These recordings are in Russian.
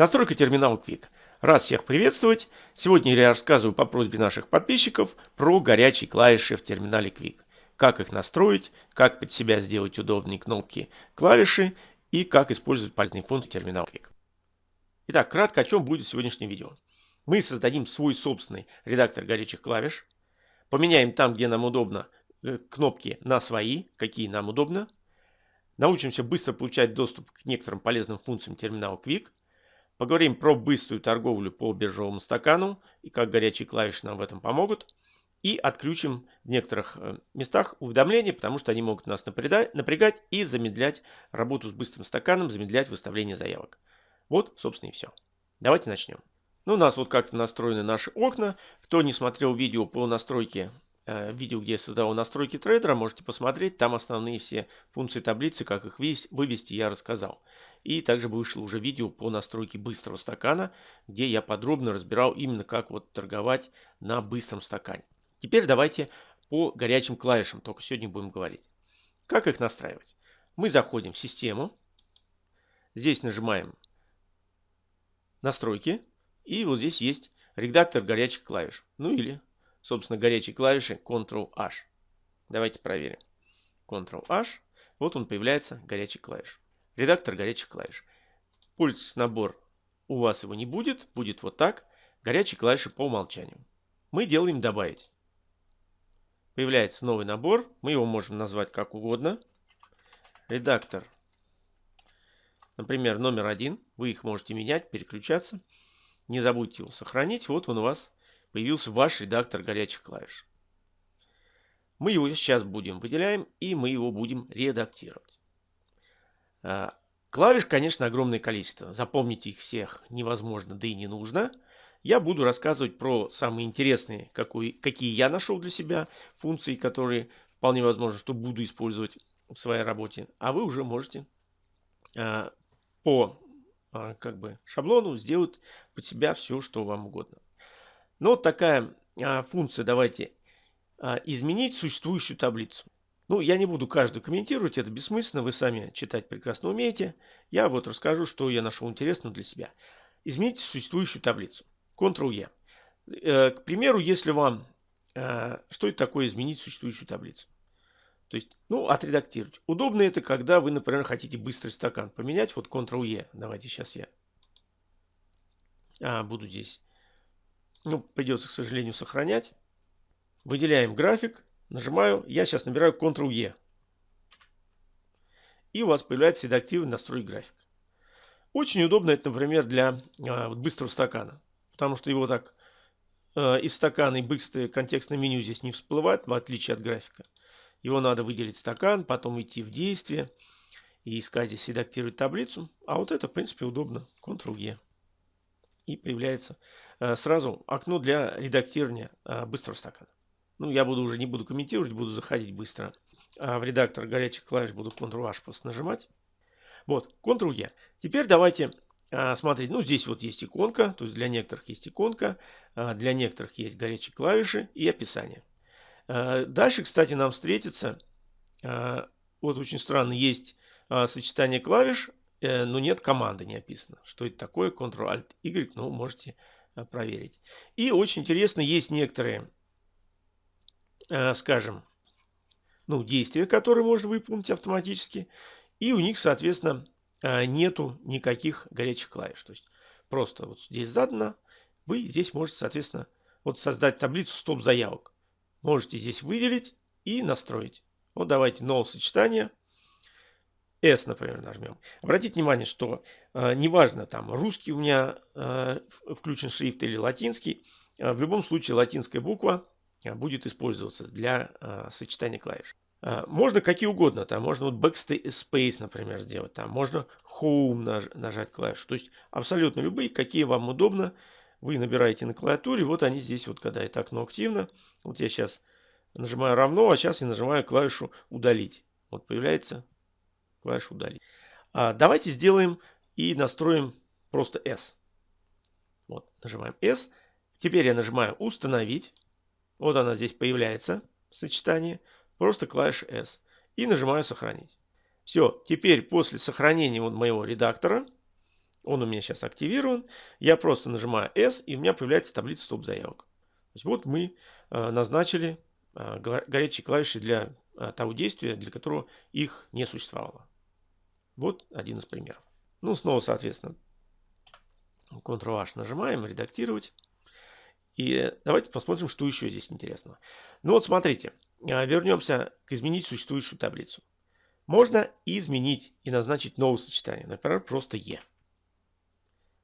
Настройка терминала Quick. Рад всех приветствовать. Сегодня я рассказываю по просьбе наших подписчиков про горячие клавиши в терминале Quick. Как их настроить, как под себя сделать удобные кнопки клавиши и как использовать полезные функции терминала Quick. Итак, кратко о чем будет сегодняшнее видео. Мы создадим свой собственный редактор горячих клавиш. Поменяем там, где нам удобно, э, кнопки на свои, какие нам удобно. Научимся быстро получать доступ к некоторым полезным функциям терминала Quick – Поговорим про быструю торговлю по биржевому стакану и как горячие клавиши нам в этом помогут. И отключим в некоторых э, местах уведомления, потому что они могут нас напрягать и замедлять работу с быстрым стаканом, замедлять выставление заявок. Вот, собственно, и все. Давайте начнем. Ну, у нас вот как-то настроены наши окна. Кто не смотрел видео по настройке видео, где я создавал настройки трейдера, можете посмотреть. Там основные все функции таблицы, как их вывести, я рассказал. И также вышло уже видео по настройке быстрого стакана, где я подробно разбирал именно как вот торговать на быстром стакане. Теперь давайте по горячим клавишам, только сегодня будем говорить. Как их настраивать? Мы заходим в систему. Здесь нажимаем настройки. И вот здесь есть редактор горячих клавиш. Ну или собственно, горячей клавиши Ctrl-H. Давайте проверим. Ctrl-H. Вот он появляется, горячий клавиш. Редактор горячих клавиш. Пульс набор у вас его не будет. Будет вот так. Горячие клавиши по умолчанию. Мы делаем добавить. Появляется новый набор. Мы его можем назвать как угодно. Редактор. Например, номер один. Вы их можете менять, переключаться. Не забудьте его сохранить. Вот он у вас появился ваш редактор горячих клавиш. Мы его сейчас будем выделяем и мы его будем редактировать. А, клавиш, конечно, огромное количество. Запомнить их всех невозможно, да и не нужно. Я буду рассказывать про самые интересные, какие я нашел для себя функции, которые вполне возможно, что буду использовать в своей работе. А вы уже можете а, по а, как бы шаблону сделать под себя все, что вам угодно. Ну, вот такая а, функция, давайте, а, изменить существующую таблицу. Ну, я не буду каждую комментировать, это бессмысленно, вы сами читать прекрасно умеете. Я вот расскажу, что я нашел интересного для себя. Измените существующую таблицу. Ctrl-E. Э, к примеру, если вам... Э, что это такое изменить существующую таблицу? То есть, ну, отредактировать. Удобно это, когда вы, например, хотите быстрый стакан поменять. Вот Ctrl-E. Давайте сейчас я а, буду здесь ну, придется, к сожалению, сохранять. Выделяем график. Нажимаю. Я сейчас набираю Ctrl-E. И у вас появляется седактивный настрой график. Очень удобно это, например, для а, вот, быстрого стакана. Потому что его так а, из стакана и быстрое контекстное меню здесь не всплывает, в отличие от графика. Его надо выделить стакан, потом идти в действие и искать здесь редактировать таблицу. А вот это, в принципе, удобно. Ctrl-E и появляется э, сразу окно для редактирования э, быстрого стакана. Ну, я буду уже не буду комментировать, буду заходить быстро а в редактор горячих клавиш, буду Ctrl-H просто нажимать. Вот, Ctrl-E. Теперь давайте э, смотреть. Ну, здесь вот есть иконка, то есть для некоторых есть иконка, для некоторых есть горячие клавиши и описание. Дальше, кстати, нам встретится, вот очень странно, есть сочетание клавиш, Э, но нет команды не описано. Что это такое? Ctrl-Alt-Y, ну, можете э, проверить. И очень интересно, есть некоторые, э, скажем, ну, действия, которые можно выполнить автоматически. И у них, соответственно, нету никаких горячих клавиш. То есть просто вот здесь задано, вы здесь можете, соответственно, вот создать таблицу стоп-заявок. Можете здесь выделить и настроить. Вот давайте новое сочетание. S, например, нажмем. Обратите внимание, что э, неважно, там русский у меня э, включен шрифт или латинский, э, в любом случае латинская буква э, будет использоваться для э, сочетания клавиш. Э, можно какие угодно, там можно вот backspace, например, сделать, там можно home наж, нажать клавишу. То есть абсолютно любые, какие вам удобно, вы набираете на клавиатуре, вот они здесь, вот когда это окно активно. Вот я сейчас нажимаю равно, а сейчас я нажимаю клавишу удалить. Вот появляется клавишу удалить. А, давайте сделаем и настроим просто S. Вот, нажимаем S. Теперь я нажимаю установить. Вот она здесь появляется в сочетании. Просто клавиша S. И нажимаю сохранить. Все, теперь после сохранения вот моего редактора Он у меня сейчас активирован. Я просто нажимаю S, и у меня появляется таблица стоп-заявок. Вот мы э, назначили э, горячие клавиши для э, того действия, для которого их не существовало. Вот один из примеров. Ну, снова, соответственно, Ctrl-H нажимаем, редактировать. И давайте посмотрим, что еще здесь интересного. Ну вот смотрите, вернемся к изменить существующую таблицу. Можно изменить и назначить новое сочетание, например, просто E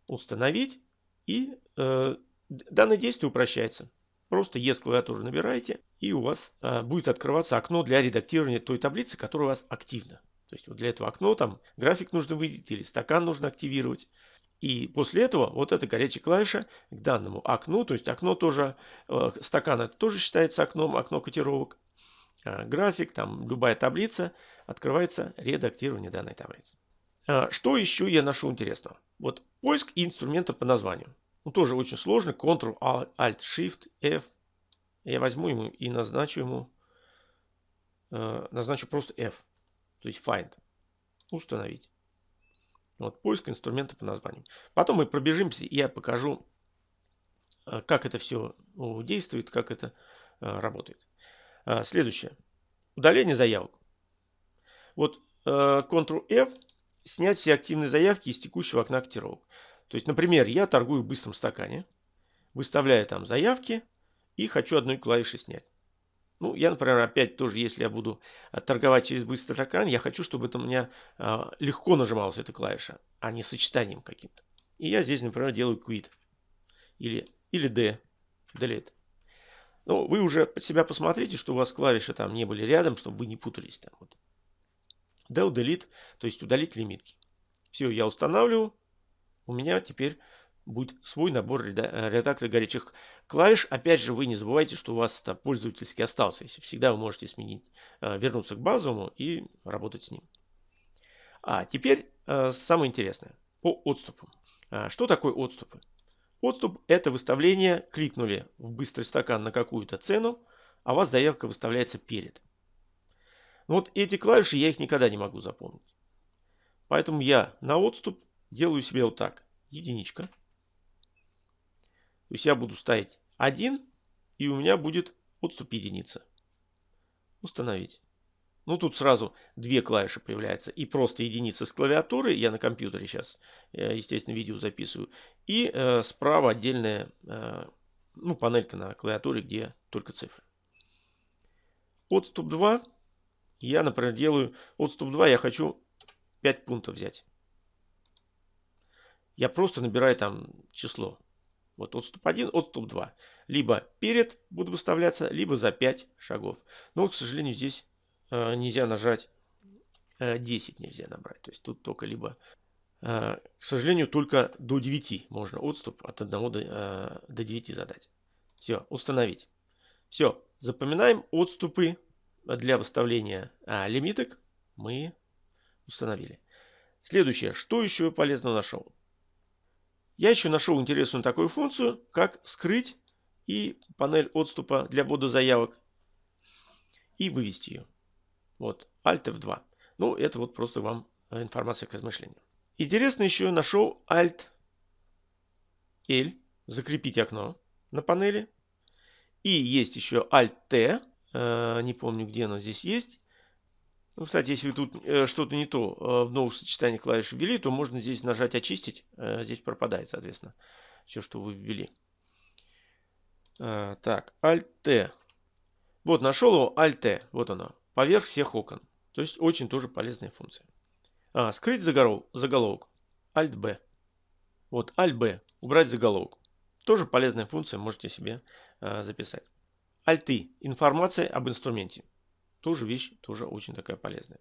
установить. И э, данное действие упрощается. Просто E с клавиатуры набираете, и у вас э, будет открываться окно для редактирования той таблицы, которая у вас активна. То есть вот для этого окна там график нужно выделить или стакан нужно активировать. И после этого вот эта горячая клавиша к данному окну, то есть окно тоже, э, стакан это тоже считается окном, окно котировок. Э, график, там любая таблица, открывается редактирование данной таблицы. Э, что еще я нашел интересного? Вот поиск инструмента по названию. Ну, тоже очень сложный. Ctrl-Alt-Shift-F. Я возьму ему и назначу ему, э, назначу просто F. То есть Find. Установить. Вот поиск инструмента по названию. Потом мы пробежимся, и я покажу, э, как это все действует, как это э, работает. Э, следующее. Удаление заявок. Вот Ctrl-F снять все активные заявки из текущего окна котировок. То есть, например, я торгую в быстром стакане, выставляю там заявки и хочу одной клавишей снять. Ну, я, например, опять тоже, если я буду торговать через быстрый стакан, я хочу, чтобы это у меня э, легко нажималась эта клавиша, а не сочетанием каким-то. И я здесь, например, делаю quit или, или D, delete. Ну, вы уже под себя посмотрите, что у вас клавиши там не были рядом, чтобы вы не путались там. Вот. Del Delete, то есть удалить лимитки. Все, я устанавливаю. У меня теперь будет свой набор э, редактора горячих клавиш. Опять же, вы не забывайте, что у вас это пользовательский остался. Если всегда вы можете сменить, э, вернуться к базовому и работать с ним. А теперь э, самое интересное по отступам. Что такое отступы? Отступ – это выставление, кликнули в быстрый стакан на какую-то цену, а у вас заявка выставляется перед. Но вот эти клавиши я их никогда не могу запомнить. Поэтому я на отступ делаю себе вот так. Единичка. То есть я буду ставить 1 и у меня будет отступ единица. Установить. Ну тут сразу две клавиши появляются. И просто единица с клавиатуры. Я на компьютере сейчас, э, естественно, видео записываю. И э, справа отдельная э, ну, панелька на клавиатуре, где только цифры. Отступ 2 я, например, делаю отступ 2, я хочу 5 пунктов взять. Я просто набираю там число. Вот отступ 1, отступ 2. Либо перед буду выставляться, либо за 5 шагов. Но, к сожалению, здесь э, нельзя нажать э, 10 нельзя набрать. То есть тут только либо, э, к сожалению, только до 9 можно отступ от 1 до, э, до 9 задать. Все, установить. Все, запоминаем отступы для выставления а, лимиток мы установили. Следующее. Что еще полезно нашел? Я еще нашел интересную такую функцию, как скрыть и панель отступа для ввода заявок и вывести ее. Вот, Alt F2. Ну, это вот просто вам э, информация к размышлению. Интересно еще нашел Alt L, закрепить окно на панели. И есть еще Alt T, Э, не помню, где оно здесь есть. Ну, кстати, если тут э, что-то не то э, в новых сочетаниях клавиш ввели, то можно здесь нажать «Очистить». Здесь пропадает, соответственно, все, что вы ввели. Так, Alt-T. Вот, нашел его Alt-T. Вот оно. Поверх всех окон. То есть, очень тоже полезная функция. А, скрыть заголовок. заголовок. Alt-B. Вот, Alt-B. Убрать заголовок. Тоже полезная функция, можете себе записать. Альты. Информация об инструменте. Тоже вещь, тоже очень такая полезная.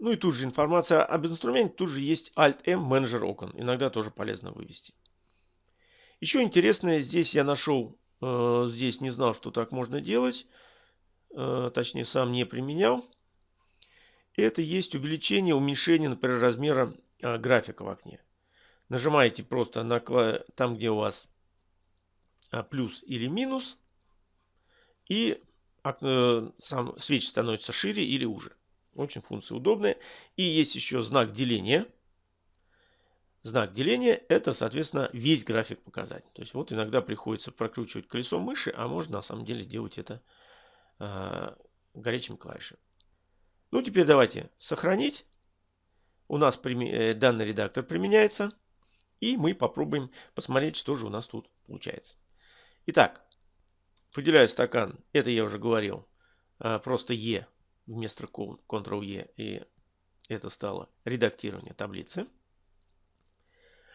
Ну и тут же информация об инструменте. Тут же есть Alt-M менеджер окон. Иногда тоже полезно вывести. Еще интересное, здесь я нашел, э, здесь не знал, что так можно делать. Э, точнее, сам не применял. Это есть увеличение, уменьшение, например, размера э, графика в окне. Нажимаете просто на там, где у вас э, плюс или минус. И сам свеч становится шире или уже. Очень функция удобная. И есть еще знак деления. знак деления, это, соответственно, весь график показать. То есть вот иногда приходится прокручивать колесом мыши, а можно на самом деле делать это э, горячим клавишем. Ну, теперь давайте сохранить. У нас э, данный редактор применяется. И мы попробуем посмотреть, что же у нас тут получается. Итак, выделяю стакан. Это я уже говорил. Э, просто E вместо Ctrl-E. И это стало редактирование таблицы.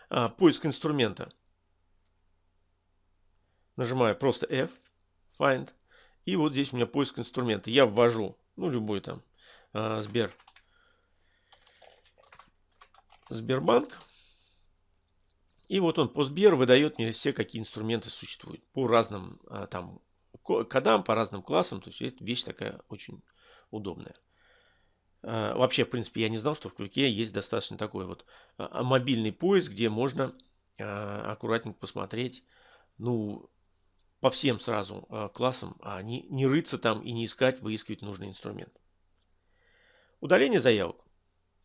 А, поиск инструмента. Нажимаю просто F, Find. И вот здесь у меня поиск инструмента. Я ввожу, ну, любой там, а, Сбер. Сбербанк. И вот он по Сбер выдает мне все, какие инструменты существуют. По разным а, там кодам, по разным классам. То есть это вещь такая очень удобная. А, вообще, в принципе, я не знал, что в Квике есть достаточно такой вот а, мобильный поиск, где можно а, аккуратненько посмотреть, ну, по всем сразу классам, а не, не рыться там и не искать, выискивать нужный инструмент. Удаление заявок.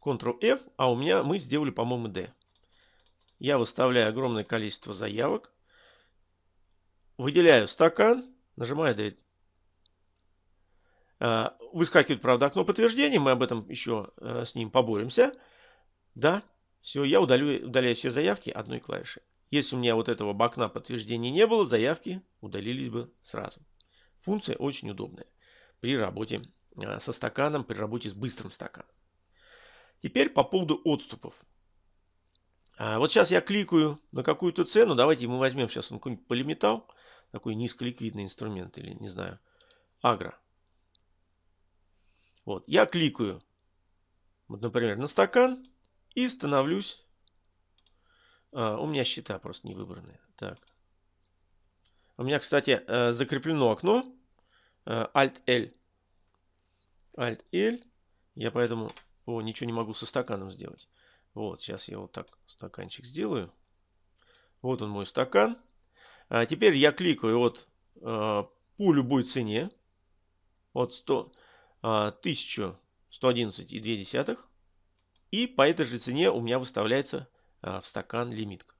Ctrl-F, а у меня мы сделали, по-моему, D. Я выставляю огромное количество заявок. Выделяю стакан, нажимаю Delete. А, выскакивает, правда, окно подтверждения. Мы об этом еще э, с ним поборемся. Да, все, я удалю, удаляю все заявки одной клавишей. Если у меня вот этого окна подтверждения не было, заявки удалились бы сразу. Функция очень удобная при работе э, со стаканом, при работе с быстрым стаканом. Теперь по поводу отступов. А, вот сейчас я кликаю на какую-то цену. Давайте мы возьмем сейчас какой-нибудь полиметалл. Такой низколиквидный инструмент или, не знаю, агро. Вот, я кликаю, вот, например, на стакан и становлюсь... А, у меня счета просто не выбраны. Так. У меня, кстати, э, закреплено окно э, Alt-L. Alt-L. Я поэтому о, ничего не могу со стаканом сделать. Вот, сейчас я вот так стаканчик сделаю. Вот он мой стакан. А теперь я кликаю вот э, по любой цене. Вот 100, 1111,2. И по этой же цене у меня выставляется а, в стакан лимитка.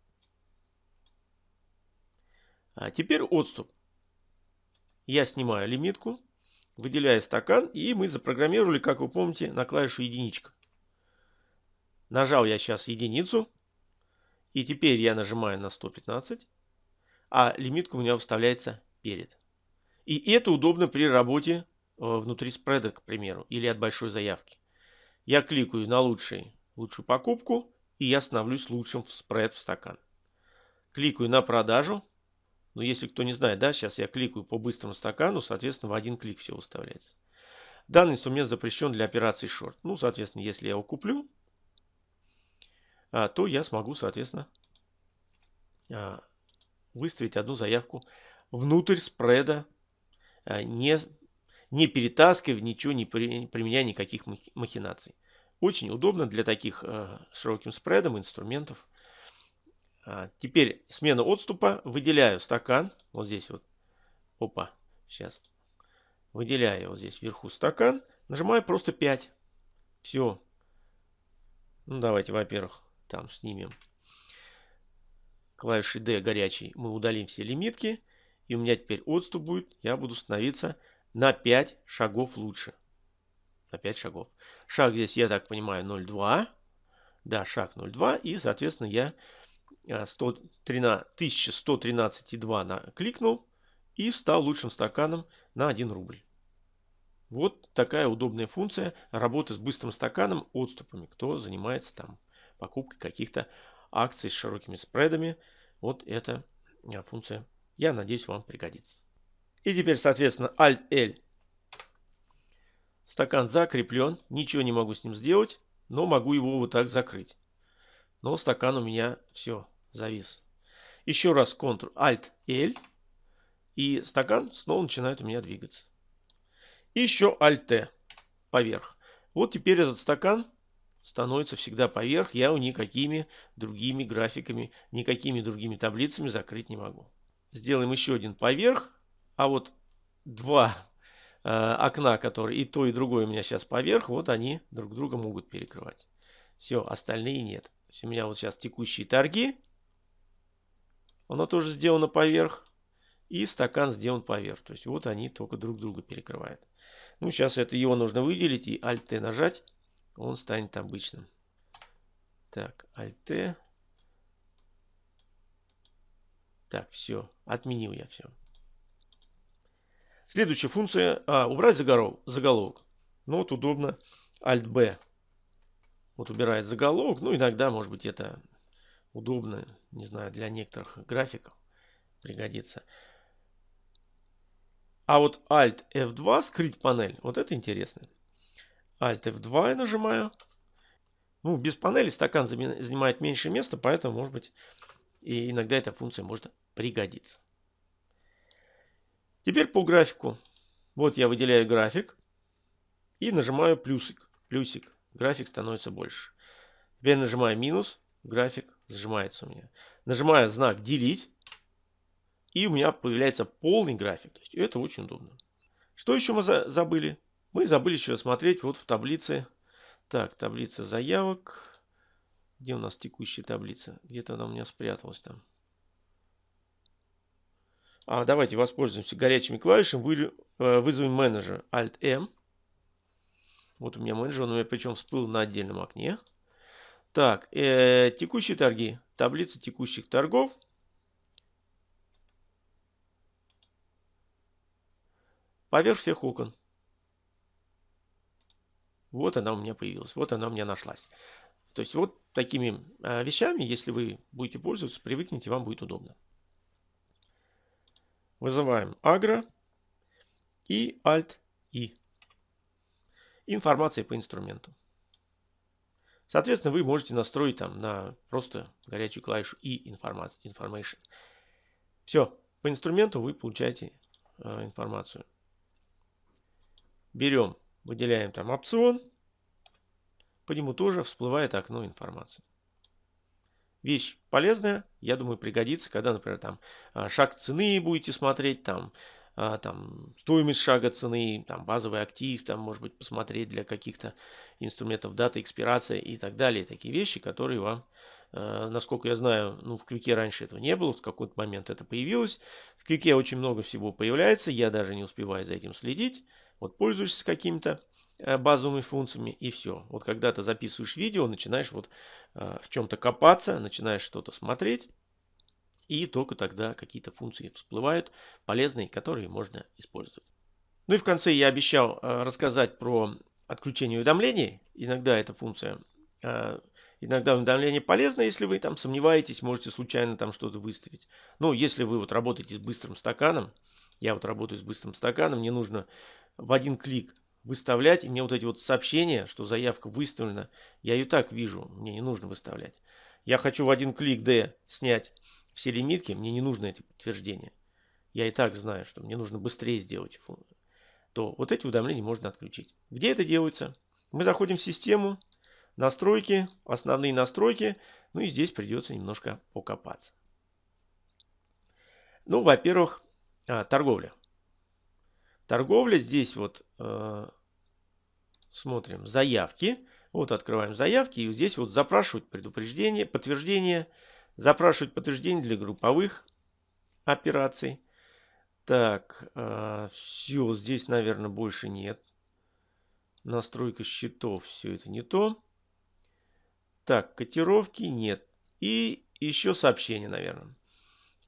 А теперь отступ. Я снимаю лимитку, выделяю стакан, и мы запрограммировали, как вы помните, на клавишу единичка. Нажал я сейчас единицу, и теперь я нажимаю на 115, а лимитка у меня выставляется перед. И это удобно при работе Э, внутри спреда, к примеру, или от большой заявки. Я кликаю на лучший, лучшую покупку, и я становлюсь лучшим в спред в стакан. Кликаю на продажу. Но если кто не знает, да, сейчас я кликаю по быстрому стакану, соответственно, в один клик все выставляется. Данный инструмент запрещен для операций шорт. Ну, соответственно, если я его куплю, а, то я смогу, соответственно, а, выставить одну заявку внутрь спреда, а, не не перетаскивая, ничего не применяя никаких махинаций. Очень удобно для таких э, широким спредом инструментов. А, теперь смена отступа. Выделяю стакан. Вот здесь вот. Опа. Сейчас. Выделяю вот здесь вверху стакан. Нажимаю просто 5. Все. Ну давайте, во-первых, там снимем клавишей D горячий. Мы удалим все лимитки. И у меня теперь отступ будет. Я буду становиться на 5 шагов лучше. На 5 шагов. Шаг здесь, я так понимаю, 0,2. Да, шаг 0,2. И, соответственно, я 1113,2 кликнул и стал лучшим стаканом на 1 рубль. Вот такая удобная функция работы с быстрым стаканом отступами. Кто занимается там покупкой каких-то акций с широкими спредами. Вот эта а, функция, я надеюсь, вам пригодится. И теперь, соответственно, Alt-L. Стакан закреплен. Ничего не могу с ним сделать, но могу его вот так закрыть. Но стакан у меня все, завис. Еще раз Ctrl-Alt-L. И стакан снова начинает у меня двигаться. И еще Alt-T поверх. Вот теперь этот стакан становится всегда поверх. Я его никакими другими графиками, никакими другими таблицами закрыть не могу. Сделаем еще один поверх. А вот два э, окна, которые и то, и другое у меня сейчас поверх, вот они друг друга могут перекрывать. Все, остальные нет. у меня вот сейчас текущие торги. Оно тоже сделано поверх. И стакан сделан поверх. То есть вот они только друг друга перекрывают. Ну, сейчас это его нужно выделить и Alt-T нажать. Он станет обычным. Так, Alt-T. Так, все. Отменил я все. Следующая функция. А, убрать заголовок. заголовок. Ну, вот удобно. Alt-B. Вот убирает заголовок. Ну, иногда, может быть, это удобно. Не знаю, для некоторых графиков пригодится. А вот Alt F2 скрыть панель. Вот это интересно. Alt F2 я нажимаю. Ну, без панели стакан занимает меньше места, поэтому, может быть, и иногда эта функция может пригодиться. Теперь по графику. Вот я выделяю график и нажимаю плюсик. Плюсик. График становится больше. Теперь нажимаю минус. График сжимается у меня. Нажимаю знак делить. И у меня появляется полный график. То есть это очень удобно. Что еще мы за забыли? Мы забыли еще смотреть вот в таблице. Так, таблица заявок. Где у нас текущая таблица? Где-то она у меня спряталась там. А, давайте воспользуемся горячими клавишами. Вы, э, вызовем менеджер Alt-M. Вот у меня менеджер, он у меня причем всплыл на отдельном окне. Так, э, текущие торги. Таблица текущих торгов. Поверх всех окон. Вот она у меня появилась. Вот она у меня нашлась. То есть вот такими э, вещами, если вы будете пользоваться, привыкните, вам будет удобно. Вызываем агро и Alt-I. Информация по инструменту. Соответственно, вы можете настроить там на просто горячую клавишу и information. Все, по инструменту вы получаете э, информацию. Берем, выделяем там опцион. По нему тоже всплывает окно информации вещь полезная, я думаю, пригодится, когда, например, там а, шаг цены будете смотреть, там, а, там стоимость шага цены, там базовый актив, там, может быть, посмотреть для каких-то инструментов дата экспирация и так далее. Такие вещи, которые вам, а, насколько я знаю, ну, в Квике раньше этого не было, в какой-то момент это появилось. В Квике очень много всего появляется, я даже не успеваю за этим следить. Вот пользуешься какими-то Э, базовыми функциями и все. Вот когда ты записываешь видео, начинаешь вот э, в чем-то копаться, начинаешь что-то смотреть, и только тогда какие-то функции всплывают полезные, которые можно использовать. Ну и в конце я обещал э, рассказать про отключение уведомлений. Иногда эта функция, иногда уведомление полезно, если вы там сомневаетесь, можете случайно там что-то выставить. Ну, если вы вот работаете с быстрым стаканом, я вот работаю с быстрым стаканом, мне нужно в один клик выставлять. И мне вот эти вот сообщения, что заявка выставлена, я ее так вижу, мне не нужно выставлять. Я хочу в один клик D снять все лимитки, мне не нужно эти подтверждения. Я и так знаю, что мне нужно быстрее сделать. То вот эти уведомления можно отключить. Где это делается? Мы заходим в систему, настройки, основные настройки. Ну и здесь придется немножко покопаться. Ну, во-первых, а, торговля. Торговля здесь вот э, смотрим заявки. Вот открываем заявки и здесь вот запрашивать предупреждение, подтверждение. Запрашивать подтверждение для групповых операций. Так, э, все, здесь, наверное, больше нет. Настройка счетов, все это не то. Так, котировки нет. И еще сообщения, наверное.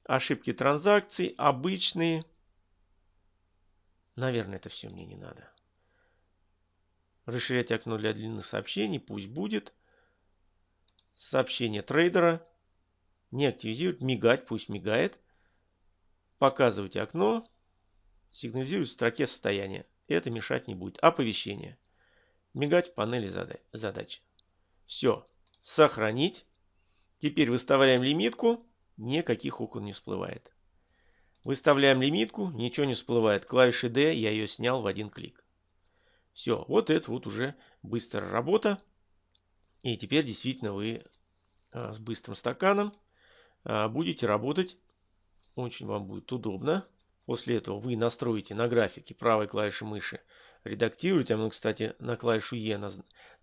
Ошибки транзакций, обычные. Наверное, это все мне не надо. Расширять окно для длинных сообщений. Пусть будет. Сообщение трейдера. Не активизировать. Мигать. Пусть мигает. Показывать окно. Сигнализирует в строке состояния. Это мешать не будет. Оповещение. Мигать в панели задач. Все. Сохранить. Теперь выставляем лимитку. Никаких окон не всплывает. Выставляем лимитку, ничего не всплывает. Клавиши D, я ее снял в один клик. Все, вот это вот уже быстрая работа. И теперь действительно вы а, с быстрым стаканом а, будете работать. Очень вам будет удобно. После этого вы настроите на графике правой клавиши мыши редактировать. А мы, кстати, на клавишу Е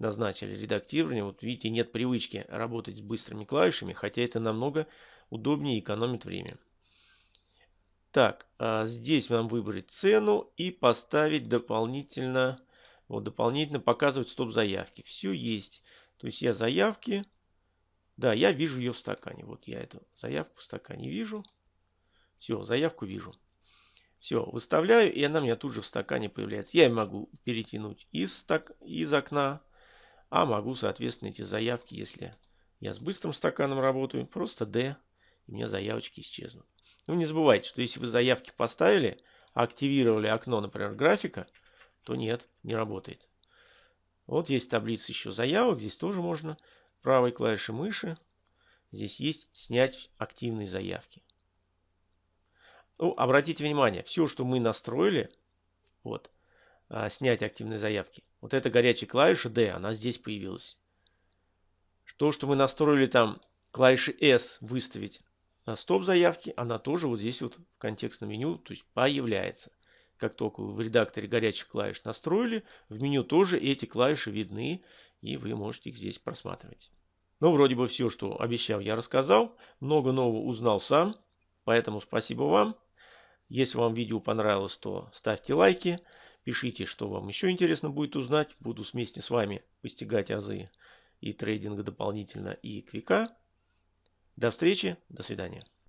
назначили редактирование. Вот видите, нет привычки работать с быстрыми клавишами, хотя это намного удобнее и экономит время. Так, а здесь нам выбрать цену и поставить дополнительно, вот дополнительно показывать стоп заявки. Все есть. То есть я заявки, да, я вижу ее в стакане. Вот я эту заявку в стакане вижу. Все, заявку вижу. Все, выставляю, и она у меня тут же в стакане появляется. Я могу перетянуть из, стак... из окна, а могу, соответственно, эти заявки, если я с быстрым стаканом работаю, просто D, и у меня заявочки исчезнут. Ну, не забывайте, что если вы заявки поставили, активировали окно, например, графика, то нет, не работает. Вот есть таблица еще заявок. Здесь тоже можно правой клавишей мыши. Здесь есть снять активные заявки. Ну, обратите внимание, все, что мы настроили, вот, а, снять активные заявки, вот эта горячая клавиша D, она здесь появилась. То, что мы настроили там клавиши S выставить стоп заявки, она тоже вот здесь вот в контекстном меню, то есть появляется. Как только вы в редакторе горячих клавиш настроили, в меню тоже эти клавиши видны, и вы можете их здесь просматривать. Ну, вроде бы все, что обещал, я рассказал. Много нового узнал сам, поэтому спасибо вам. Если вам видео понравилось, то ставьте лайки, пишите, что вам еще интересно будет узнать. Буду вместе с вами постигать азы и трейдинга дополнительно, и квика. До встречи, до свидания.